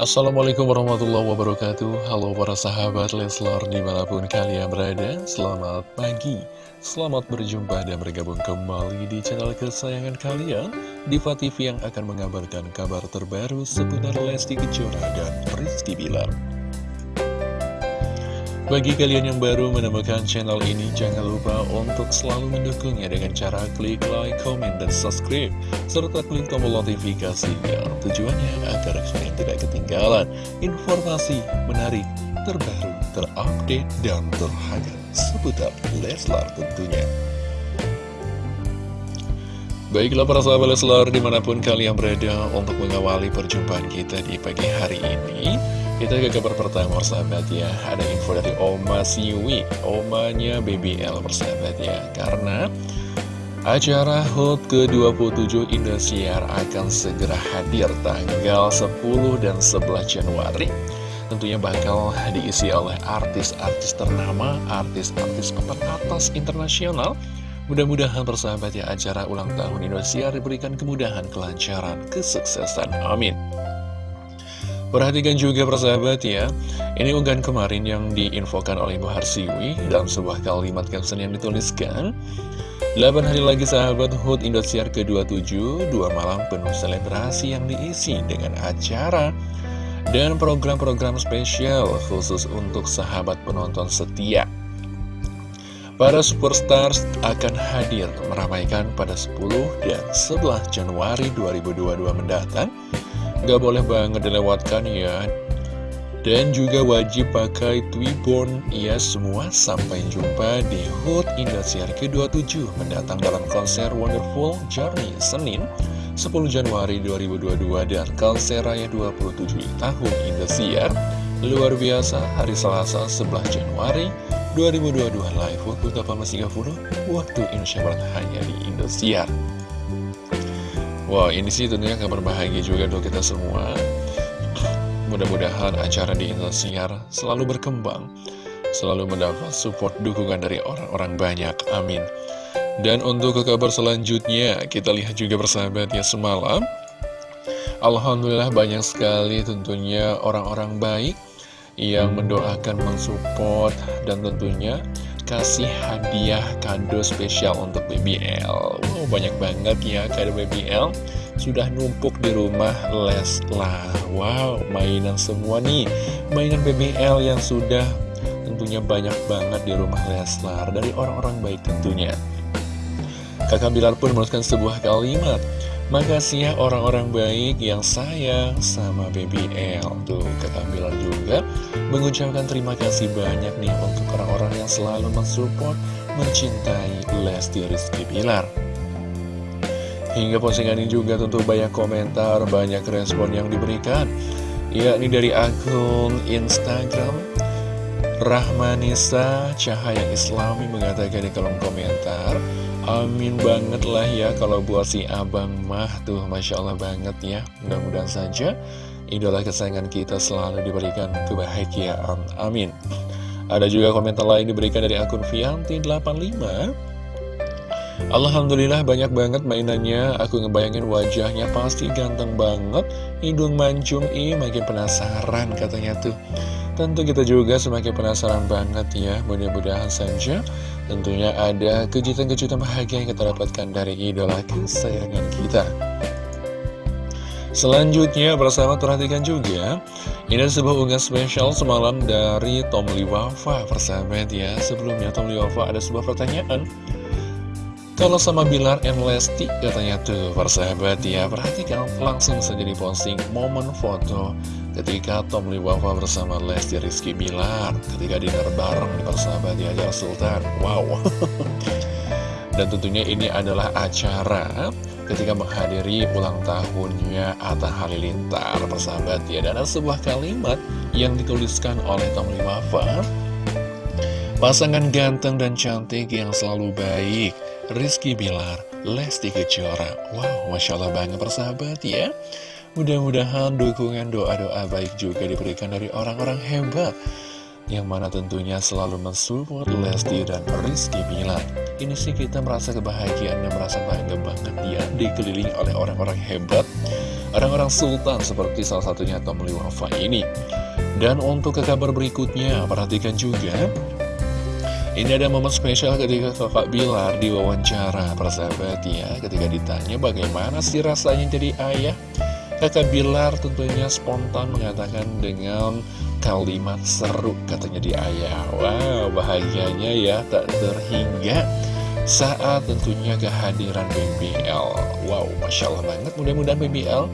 Assalamualaikum warahmatullahi wabarakatuh. Halo para sahabat Leslar di mana pun kalian berada Selamat pagi. Selamat berjumpa dan bergabung kembali di channel kesayangan kalian Diva TV yang akan mengabarkan kabar terbaru seputar Lesti Kejora dan Rizky Bilar bagi kalian yang baru menemukan channel ini, jangan lupa untuk selalu mendukungnya dengan cara klik like, comment, dan subscribe, serta klik tombol notifikasinya. Tujuannya agar kalian tidak ketinggalan informasi menarik, terbaru, terupdate, dan terhangat seputar Leslar tentunya. Baiklah para sahabat Leslar di mana pun kalian berada untuk mengawali perjumpaan kita di pagi hari ini kita ke kabar pertama persahabat ya. Ada info dari Oma Siwi. Omanya BBL persahabat ya. Karena acara HUT ke-27 Indosiar akan segera hadir tanggal 10 dan 11 Januari. Tentunya bakal diisi oleh artis-artis ternama, artis-artis papan atas internasional. Mudah-mudahan persahabat ya acara ulang tahun Indosiar diberikan kemudahan, kelancaran, kesuksesan. Amin. Perhatikan juga persahabat ya. Ini unggahan kemarin yang diinfokan oleh Bu Harsiwi Dalam sebuah kalimat caption yang dituliskan. 8 hari lagi sahabat HUT Indosiar ke-27 Dua malam penuh selebrasi yang diisi dengan acara Dan program-program spesial khusus untuk sahabat penonton setia. Para superstars akan hadir meramaikan pada 10 dan 11 Januari 2022 mendatang Gak boleh banget dilewatkan ya. Dan juga wajib pakai Twiborn. Ya semua. Sampai jumpa di HUT Indosiar ke-27 Mendatang dalam konser Wonderful Journey Senin 10 Januari 2022 dan konser raya 27 tahun Indosiar. Luar biasa hari Selasa 11 Januari 2022 live waktu 18.30 waktu Indonesia Barat hanya di Indosiar Wah ini sih tentunya kabar bahagia juga untuk kita semua. Mudah-mudahan acara di Indosiar selalu berkembang Selalu mendapat support dukungan dari orang-orang banyak, amin. Dan untuk ke kabar selanjutnya Kita lihat juga bersahabat ya semalam. Alhamdulillah banyak sekali tentunya orang-orang baik Yang mendoakan, mensupport Dan tentunya kasih hadiah kado spesial untuk BBL Wow, banyak banget ya kado BBL Sudah numpuk di rumah Leslar Wow, mainan semua nih. Mainan BBL yang sudah tentunya banyak banget di rumah Leslar Dari orang-orang baik tentunya. Kakak Bilar pun menuliskan sebuah kalimat. Makasih ya orang-orang baik yang sayang sama BBL Tuh kakak Bilar juga mengucapkan terima kasih banyak nih Untuk orang-orang yang selalu mensupport, mencintai Lesti Rizky Bilar Hingga postingan ini juga tentu banyak komentar, banyak respon yang diberikan yakni dari akun Instagram Rahmanisa. Cahaya Islami mengatakan di kolom komentar Amin banget lah ya kalau buat si abang mah tuh Masya Allah banget ya. Mudah-mudahan saja idola kesayangan kita selalu diberikan kebahagiaan. Amin. Ada juga komentar lain diberikan dari akun Vianti85 Alhamdulillah banyak banget mainannya. Aku ngebayangin wajahnya pasti ganteng banget. Hidung mancung ih makin penasaran katanya tuh. Tentu kita juga semakin penasaran banget ya Mudah-mudahan saja Tentunya ada kejutan-kejutan bahagia yang kita dapatkan dari idola kesayangan kita. Selanjutnya bersama perhatikan juga Ini ada sebuah unggahan spesial semalam dari Tom Liwafa Persahabat ya Sebelumnya Tom Liwafa ada sebuah pertanyaan Kalau sama Bilar and Lesti katanya tuh persahabat ya Perhatikan langsung saja di posting momen foto ketika Tom Liwafa bersama Lesti Rizky Bilar ketika dinner bareng di persahabat di Ajar Sultan. Wow. Dan tentunya ini adalah acara ketika menghadiri ulang tahunnya Atta Halilintar persahabat ya. Dan ada sebuah kalimat yang dituliskan oleh Tom Liwafa pasangan ganteng dan cantik yang selalu baik. Rizky Bilar Lesti Kejora. Wow Masya Allah banget persahabat ya. Mudah-mudahan dukungan doa-doa baik juga diberikan dari orang-orang hebat Yang mana tentunya selalu mensupport Lesti dan Rizky Bilar. Ini sih kita merasa kebahagiaan dan merasa bangga banget ya Dikelilingi oleh orang-orang hebat. Orang-orang sultan seperti salah satunya Tom Liwafa ini. Dan untuk ke kabar berikutnya, perhatikan juga ini ada momen spesial ketika kakak Bilar diwawancara persahabat ya Ketika ditanya bagaimana sih rasanya jadi ayah. Kakak Bilar tentunya spontan mengatakan dengan kalimat seru katanya di ayah. Wow bahagianya ya tak terhingga saat tentunya kehadiran BBL Wow Masya Allah banget. Mudah-mudahan BBL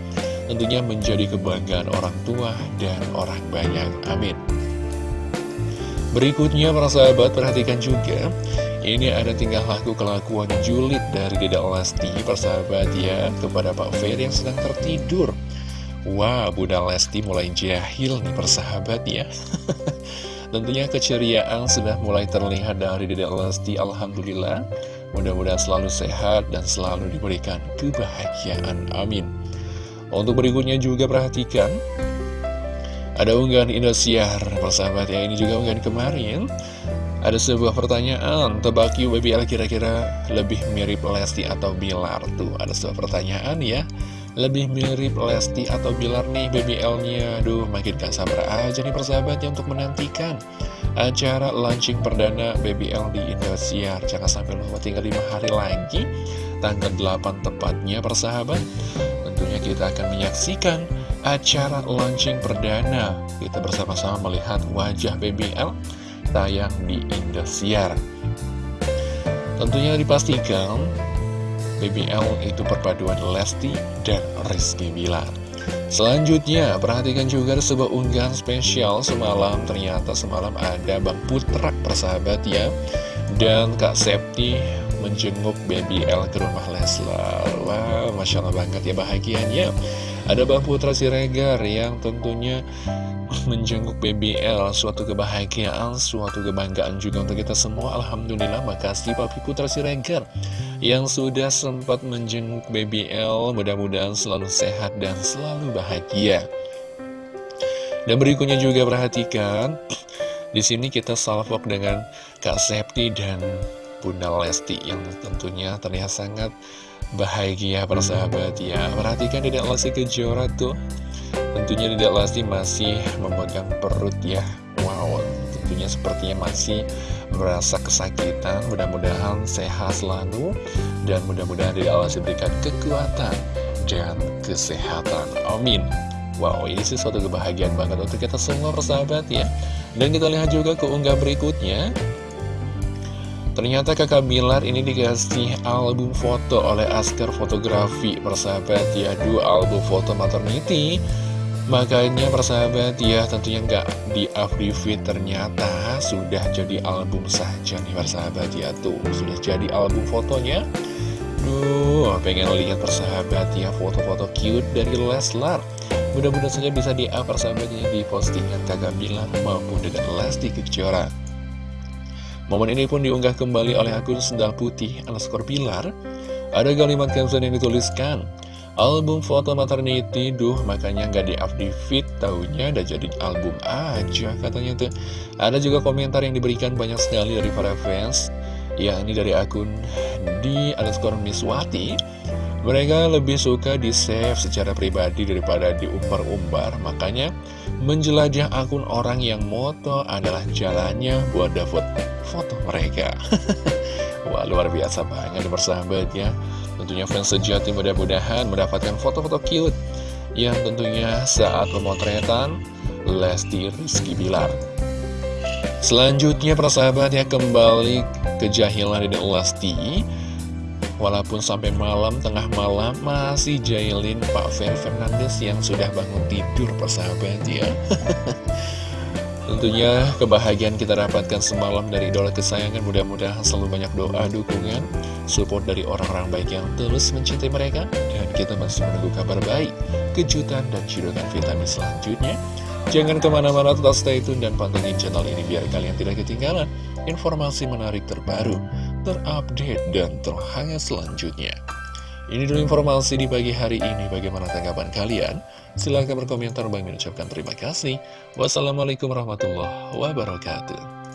tentunya menjadi kebanggaan orang tua dan orang banyak. Amin Berikutnya para sahabat perhatikan juga Ini ada tingkah laku kelakuan julid dari Dedek Lesti Persahabat ya kepada Pak Ferry yang sedang tertidur. Wah Bunda Lesti mulai jahil nih persahabat ya. Tentunya keceriaan sudah mulai terlihat dari Dedek Lesti Alhamdulillah. Mudah-mudahan selalu sehat dan selalu diberikan kebahagiaan Amin. Untuk berikutnya juga perhatikan ada unggahan Indosiar, persahabat ya, ini juga unggahan kemarin. Ada sebuah pertanyaan, tebak yuk BBL kira-kira lebih mirip Lesti atau Bilar? Tuh, ada sebuah pertanyaan ya. Lebih mirip Lesti atau Bilar nih BBL-nya Aduh, makin gak sabar aja nih persahabat ya untuk menantikan Acara launching perdana BBL di Indosiar. Jangan sampai lupa tinggal 5 hari lagi Tanggal 8 tepatnya persahabat Tentunya kita akan menyaksikan acara launching perdana. Kita bersama-sama melihat wajah BBL tayang di Indosiar. Tentunya dipastikan BBL itu perpaduan Lesti dan Rizky Bilar. Selanjutnya, perhatikan juga sebuah unggahan spesial semalam. Ternyata semalam ada Bang Putra persahabat ya Dan Kak Septi menjenguk BBL ke rumah Leslar. Wow, Masya Allah banget ya bahagianya. Ada Bang Putra Siregar yang tentunya menjenguk BBL Suatu kebahagiaan, suatu kebanggaan juga untuk kita semua. Alhamdulillah, makasih Papi Putra Siregar Yang sudah sempat menjenguk BBL Mudah-mudahan selalu sehat dan selalu bahagia. Dan berikutnya juga perhatikan di sini kita salvok dengan Kak Septi dan Bunda Lesti yang tentunya terlihat sangat bahagia persahabat ya Perhatikan Dedek Lesti Kejora tuh. Tentunya Dedek Lesti masih memegang perut ya. Wow, tentunya sepertinya masih merasa kesakitan. Mudah-mudahan sehat selalu Dan mudah-mudahan Dedek Lesti berikan kekuatan dan kesehatan. Amin. Wow, ini sih suatu kebahagiaan banget untuk kita semua persahabat ya. Dan kita lihat juga keunggah berikutnya Ternyata kakak Bilar ini dikasih album foto oleh Asker Fotografi Persahabat. Ya, dua album foto maternity. Makanya persahabat ya tentunya nggak di update ternyata sudah jadi album saja nih persahabat. Ya Tuh sudah jadi album fotonya. Duh pengen lihat persahabat ya foto-foto cute dari Leslar. Mudah-mudahan saja bisa di-up persahabatnya di postingan kakak Bilar maupun dengan Lesti Kejora Momen ini pun diunggah kembali oleh akun Sendal Putih underscore Pilar. Ada kalimat caption yang dituliskan, Album foto maternity, duh makanya nggak di-up di feed, taunya udah jadi album aja katanya tuh. Ada juga komentar yang diberikan banyak sekali dari para fans, ya ini dari akun di underscore Miswati. Mereka lebih suka di-save secara pribadi daripada diumbar-umbar, makanya menjelajah akun orang yang moto adalah jalannya buat dapat foto mereka. Wah, luar biasa banget bersahabat ya. Tentunya fans sejati mudah-mudahan mendapatkan foto-foto cute yang tentunya saat pemotretan Lesti Rizky Bilar. Selanjutnya persahabat ya kembali kejahilan dari Lesti Walaupun sampai malam, tengah malam masih jailin Pak Fer Fernandes yang sudah bangun tidur persahabat ya. Tentunya kebahagiaan kita dapatkan semalam dari idola kesayangan. Mudah-mudahan selalu banyak doa, dukungan, support dari orang-orang baik yang terus mencintai mereka. Dan kita masih menunggu kabar baik, kejutan, dan cidukan vitamin selanjutnya. Jangan ke mana-mana tetap stay tune dan pantengin channel ini biar kalian tidak ketinggalan informasi menarik terbaru terupdate, dan terhangat selanjutnya. Ini dulu informasi di pagi hari ini. Bagaimana tanggapan kalian? Silahkan berkomentar. Bang ucapkan terima kasih. Wassalamualaikum warahmatullahi wabarakatuh.